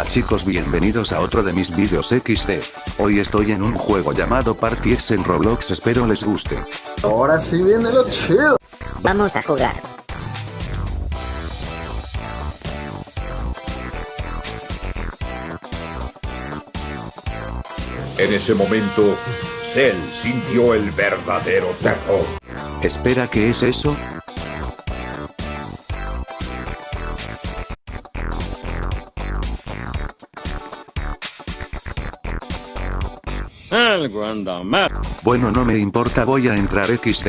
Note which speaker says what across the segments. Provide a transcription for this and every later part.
Speaker 1: Hola chicos bienvenidos a otro de mis vídeos XD. Hoy estoy en un juego llamado Party X en Roblox espero les guste.
Speaker 2: Ahora sí viene lo chido.
Speaker 3: Vamos a jugar.
Speaker 4: En ese momento, Cell sintió el verdadero terror.
Speaker 1: Espera ¿qué es eso? Bueno no me importa voy a entrar XD.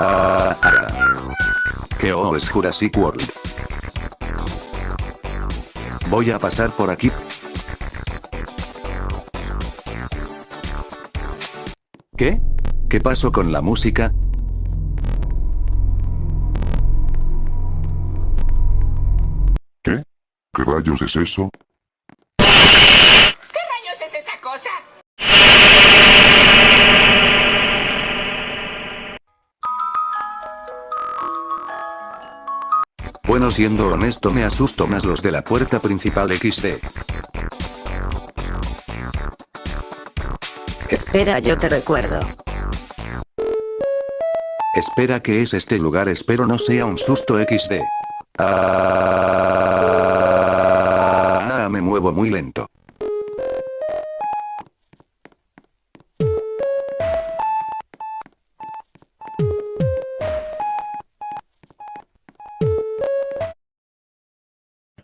Speaker 1: Ah, ah. Que oh es Jurassic World. Voy a pasar por aquí. ¿Qué? ¿Qué pasó con la música?
Speaker 5: ¿Qué? ¿Qué rayos es eso?
Speaker 6: ¿Qué rayos es esa cosa?
Speaker 1: Bueno siendo honesto me asusto más los de la puerta principal XD.
Speaker 3: Espera, yo te recuerdo.
Speaker 1: Espera que es este lugar espero no sea un susto XD. Ah, me muevo muy lento.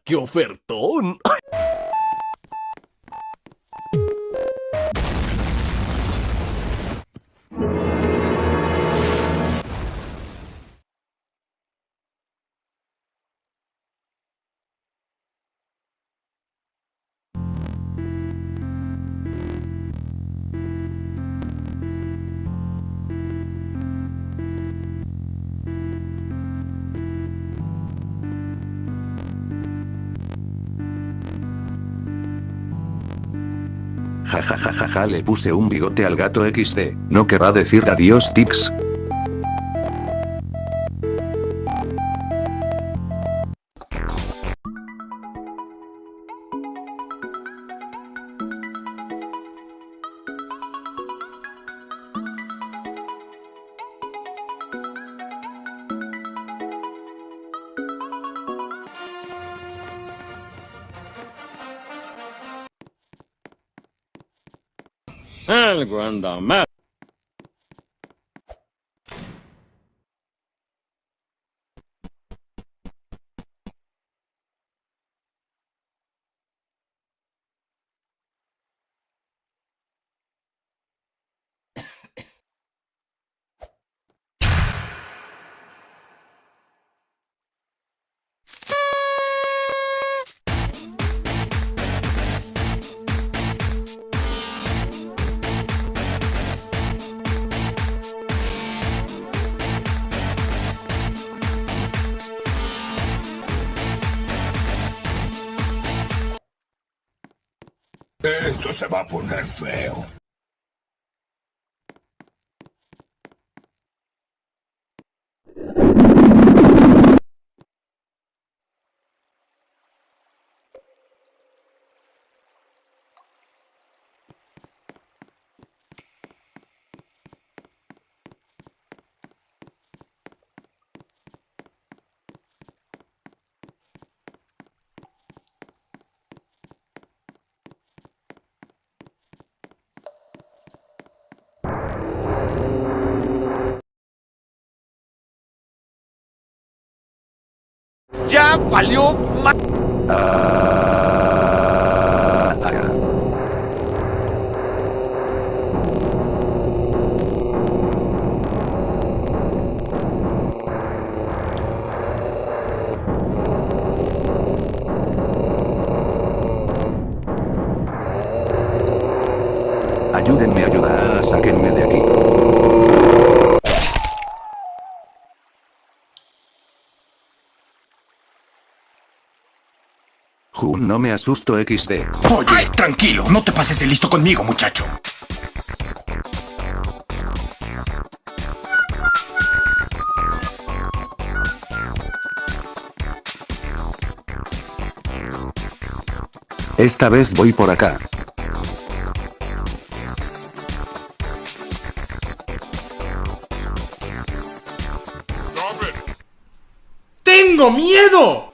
Speaker 7: ¡Qué ofertón!
Speaker 1: Ja ja ja ja ja le puse un bigote al gato XD. ¿No querrá decir adiós Tix?
Speaker 7: Algo anda
Speaker 4: Esto se va a poner feo.
Speaker 1: Ayúdenme a ayudar, sáquenme de aquí. No me asusto XD.
Speaker 8: Oye, tranquilo, no te pases de listo conmigo, muchacho.
Speaker 1: Esta vez voy por acá.
Speaker 6: ¡Tengo miedo!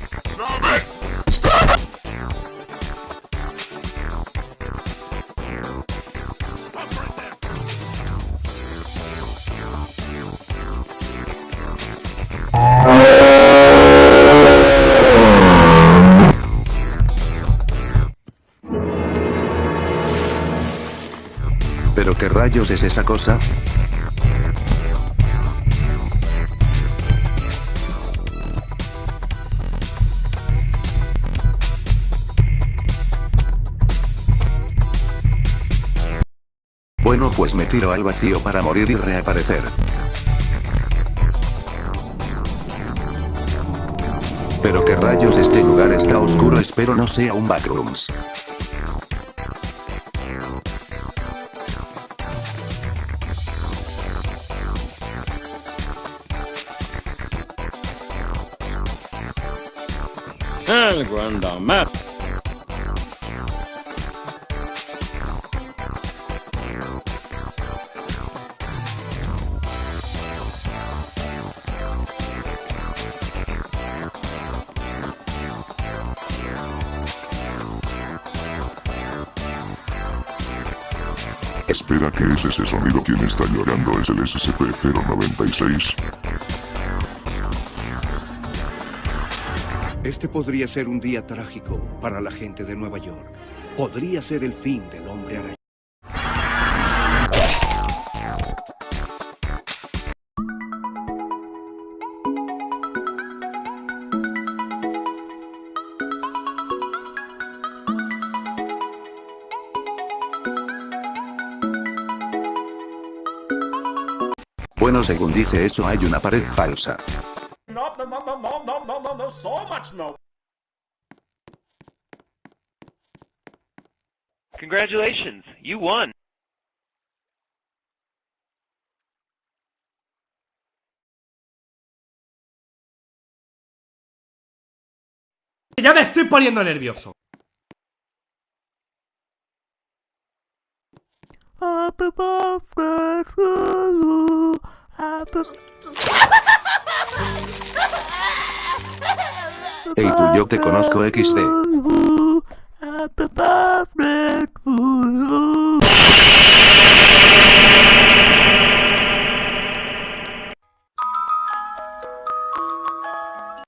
Speaker 1: Rayos es esa cosa? Bueno pues me tiro al vacío para morir y reaparecer. Pero qué rayos este lugar está oscuro espero no sea un backrooms.
Speaker 5: Espera que es ese sonido. Quien está llorando es el SCP-096.
Speaker 9: Este podría ser un día trágico para la gente de Nueva York. Podría ser el fin del hombre araña.
Speaker 1: Bueno según dice eso hay una pared falsa.
Speaker 6: know so much now.
Speaker 10: Congratulations, you won.
Speaker 6: Ya me estoy poniendo nervioso.
Speaker 1: Happy birthday to you. Happy... Hey tú yo te conozco XD.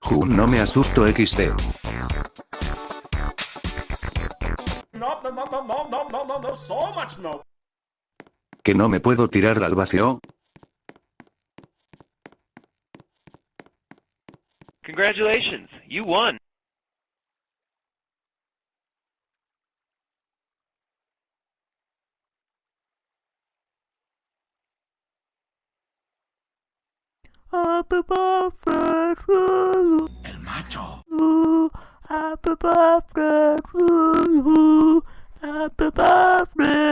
Speaker 1: Jun no me asusto XD.
Speaker 6: No, no, no, no, no, no, no, no, so much no.
Speaker 1: Que no me puedo tirar al vacío.
Speaker 10: Congratulations, you won. Happy birthday to you.
Speaker 8: El macho. Happy birthday to you. Happy birthday.